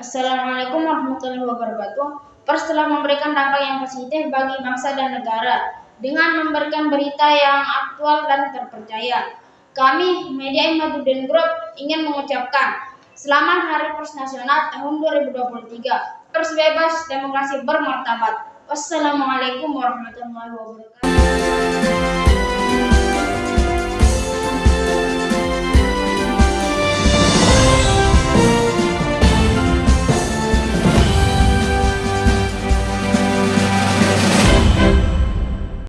Assalamualaikum warahmatullahi wabarakatuh. Pers telah memberikan dampak yang positif bagi bangsa dan negara dengan memberikan berita yang aktual dan terpercaya. Kami, Media Imadudin Group, ingin mengucapkan Selamat Hari Pers Nasional tahun 2023. Pers bebas, demokrasi bermartabat. Wassalamualaikum warahmatullahi wabarakatuh.